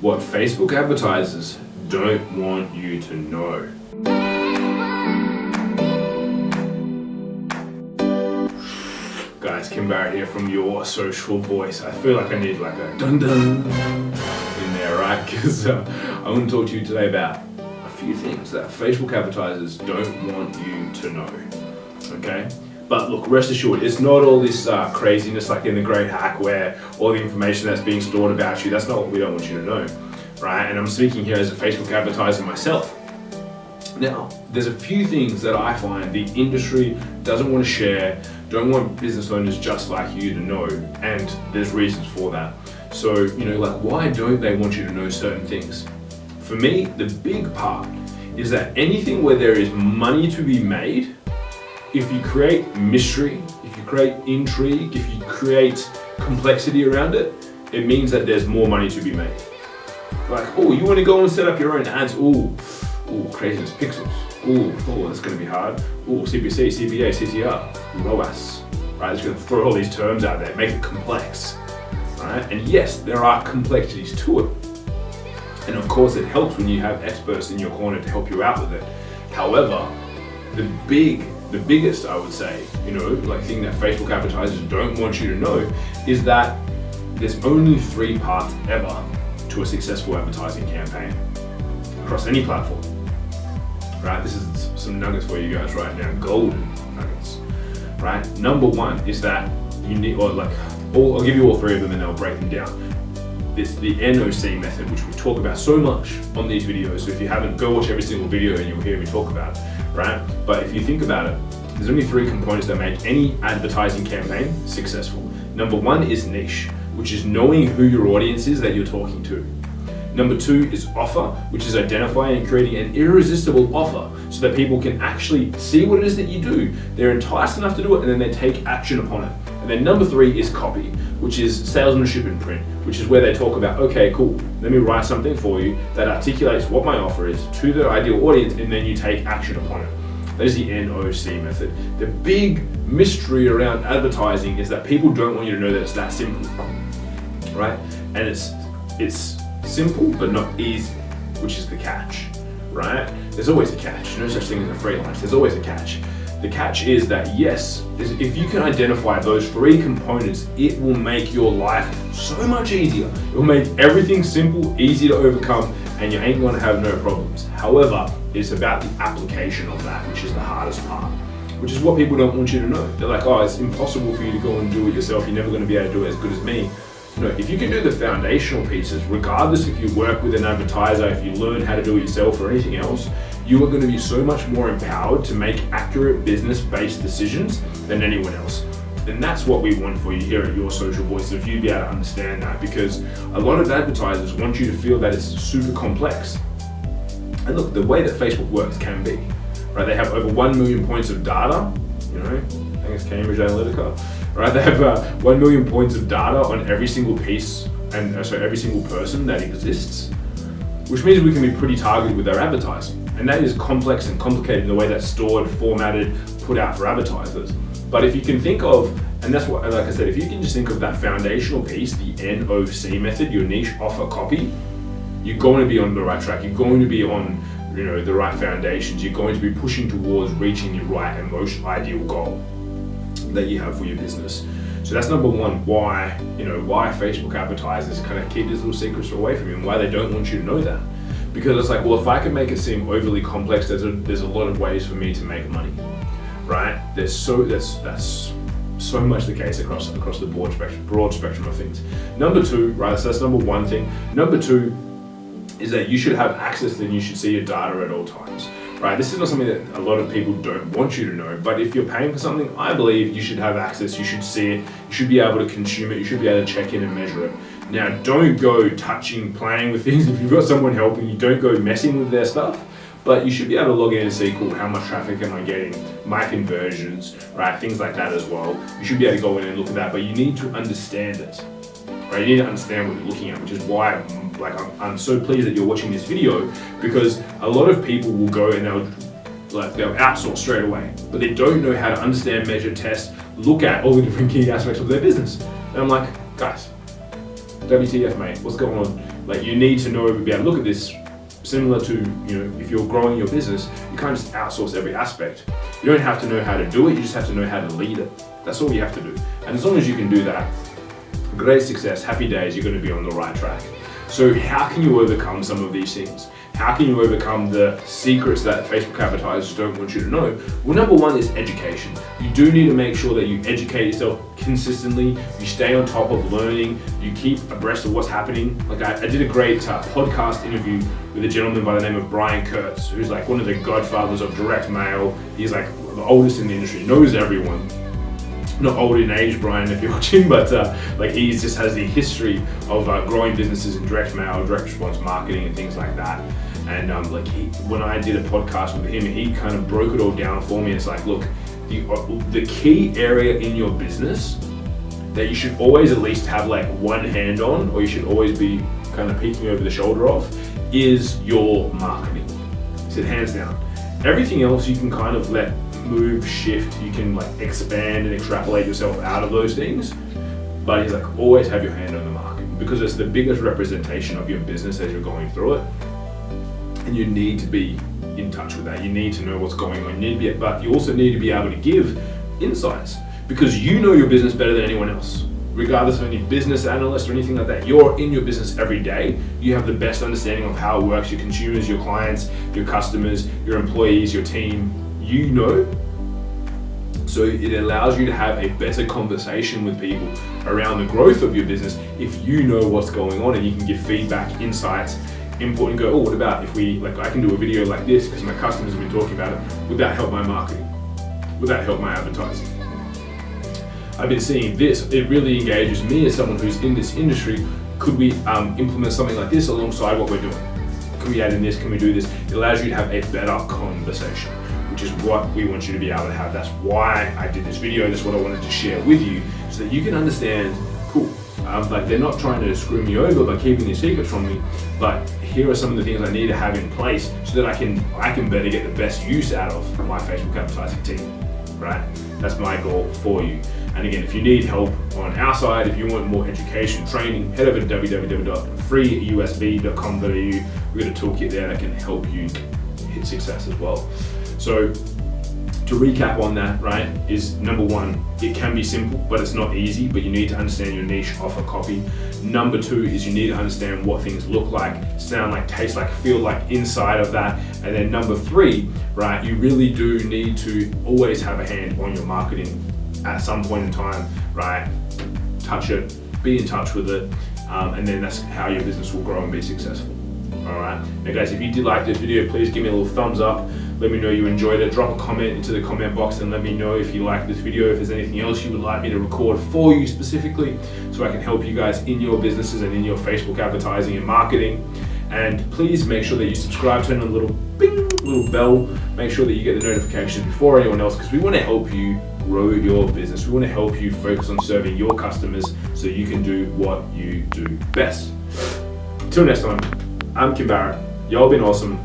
what Facebook advertisers don't want you to know. Guys, Kim Barrett here from Your Social Voice. I feel like I need like a dun dun in there, right? Because uh, I want to talk to you today about a few things that Facebook advertisers don't want you to know. Okay? But look, rest assured, it's not all this uh, craziness like in the Great Hack where all the information that's being stored about you, that's not what we don't want you to know, right? And I'm speaking here as a Facebook advertiser myself. Now, there's a few things that I find the industry doesn't want to share, don't want business owners just like you to know, and there's reasons for that. So, you know, like why don't they want you to know certain things? For me, the big part is that anything where there is money to be made, if you create mystery, if you create intrigue, if you create complexity around it, it means that there's more money to be made. Like, oh, you want to go and set up your own ads? Oh, oh, craziness pixels. Oh, oh, that's going to be hard. Oh, CPC, CPA, CTR, ROAS. Right, it's going to throw all these terms out there, make it complex. Right, and yes, there are complexities to it. And of course, it helps when you have experts in your corner to help you out with it. However, the big, the biggest, I would say, you know, like thing that Facebook advertisers don't want you to know is that there's only three parts ever to a successful advertising campaign across any platform. Right, this is some nuggets for you guys right now, golden nuggets. Right, number one is that you need, or like, all, I'll give you all three of them and I'll break them down. It's the NOC method, which we talk about so much on these videos. So if you haven't, go watch every single video and you'll hear me talk about it, right? But if you think about it, there's only three components that make any advertising campaign successful. Number one is niche, which is knowing who your audience is that you're talking to. Number two is offer, which is identifying and creating an irresistible offer so that people can actually see what it is that you do. They're enticed enough to do it and then they take action upon it. And then number three is copy, which is salesmanship in print, which is where they talk about, okay, cool, let me write something for you that articulates what my offer is to the ideal audience and then you take action upon it. That is the NOC method. The big mystery around advertising is that people don't want you to know that it's that simple, right? And it's it's simple but not easy, which is the catch, right? There's always a catch. No such thing as a free lunch. There's always a catch. The catch is that yes, if you can identify those three components, it will make your life so much easier. It will make everything simple, easy to overcome, and you ain't gonna have no problems. However, it's about the application of that, which is the hardest part, which is what people don't want you to know. They're like, oh, it's impossible for you to go and do it yourself. You're never gonna be able to do it as good as me. No, if you can do the foundational pieces, regardless if you work with an advertiser, if you learn how to do it yourself or anything else, you are going to be so much more empowered to make accurate business-based decisions than anyone else. And that's what we want for you here at Your Social Voice, if you be able to understand that, because a lot of advertisers want you to feel that it's super complex. And look, the way that Facebook works can be, right? They have over 1 million points of data, you know, I think it's Cambridge Analytica, right? They have uh, 1 million points of data on every single piece and uh, so every single person that exists, which means we can be pretty targeted with our advertising. And that is complex and complicated in the way that's stored, formatted, put out for advertisers. But if you can think of, and that's what, like I said, if you can just think of that foundational piece, the NOC method, your niche offer copy, you're going to be on the right track. You're going to be on you know, the right foundations. You're going to be pushing towards reaching your right and most ideal goal that you have for your business. So that's number one, why, you know, why Facebook advertisers kind of keep these little secrets away from you and why they don't want you to know that. Because it's like, well, if I can make it seem overly complex, there's a, there's a lot of ways for me to make money, right? There's so, that's, that's so much the case across, across the broad spectrum, broad spectrum of things. Number two, right, so that's number one thing. Number two is that you should have access and you should see your data at all times right? This is not something that a lot of people don't want you to know, but if you're paying for something, I believe you should have access, you should see it, you should be able to consume it, you should be able to check in and measure it. Now, don't go touching, playing with things. If you've got someone helping you, don't go messing with their stuff, but you should be able to log in and see, cool, how much traffic am I getting, my conversions, right? Things like that as well. You should be able to go in and look at that, but you need to understand it right? You need to understand what you're looking at, which is why I'm, like I'm, I'm so pleased that you're watching this video because a lot of people will go and they'll like they'll outsource straight away, but they don't know how to understand, measure, test, look at all the different key aspects of their business. And I'm like, guys, WTF mate, what's going on? Like you need to know, to be able to look at this similar to, you know, if you're growing your business, you can't just outsource every aspect. You don't have to know how to do it, you just have to know how to lead it. That's all you have to do. And as long as you can do that, great success, happy days, you're gonna be on the right track. So how can you overcome some of these things? How can you overcome the secrets that Facebook advertisers don't want you to know? Well, number one is education. You do need to make sure that you educate yourself consistently, you stay on top of learning, you keep abreast of what's happening. Like I, I did a great uh, podcast interview with a gentleman by the name of Brian Kurtz, who's like one of the godfathers of direct mail. He's like the oldest in the industry, knows everyone not old in age, Brian, if you're watching, but uh, like he just has the history of uh, growing businesses in direct mail, direct response marketing, and things like that. And um, like he, when I did a podcast with him, he kind of broke it all down for me. It's like, look, the uh, the key area in your business that you should always at least have like one hand on, or you should always be kind of peeking over the shoulder of, is your marketing. He said hands down. Everything else you can kind of let move, shift, you can like expand and extrapolate yourself out of those things. But he's like, always have your hand on the market because it's the biggest representation of your business as you're going through it. And you need to be in touch with that. You need to know what's going on. You need to be, but you also need to be able to give insights because you know your business better than anyone else. Regardless of any business analyst or anything like that, you're in your business every day. You have the best understanding of how it works, your consumers, your clients, your customers, your employees, your team, you know. So it allows you to have a better conversation with people around the growth of your business if you know what's going on and you can give feedback, insights, input and go, oh, what about if we, like I can do a video like this because my customers have been talking about it. Would that help my marketing? Would that help my advertising? I've been seeing this, it really engages me as someone who's in this industry. Could we um, implement something like this alongside what we're doing? Can we add in this? Can we do this? It allows you to have a better conversation which is what we want you to be able to have. That's why I did this video. That's what I wanted to share with you so that you can understand, cool, um, like they're not trying to screw me over by keeping these secrets from me, but here are some of the things I need to have in place so that I can I can better get the best use out of my Facebook advertising team, right? That's my goal for you. And again, if you need help on our side, if you want more education, training, head over to www.freeusb.com.au. We've got a toolkit there that can help you hit success as well. So to recap on that, right, is number one, it can be simple, but it's not easy, but you need to understand your niche offer copy. Number two is you need to understand what things look like, sound like, taste like, feel like inside of that. And then number three, right, you really do need to always have a hand on your marketing at some point in time, right? Touch it, be in touch with it, um, and then that's how your business will grow and be successful. All right. Now guys, if you did like this video, please give me a little thumbs up. Let me know you enjoyed it. Drop a comment into the comment box and let me know if you like this video, if there's anything else you would like me to record for you specifically so I can help you guys in your businesses and in your Facebook advertising and marketing. And please make sure that you subscribe, turn on a little bing, little bell. Make sure that you get the notification before anyone else because we want to help you grow your business. We want to help you focus on serving your customers so you can do what you do best. Till next time, I'm Kim Barrett. Y'all been awesome.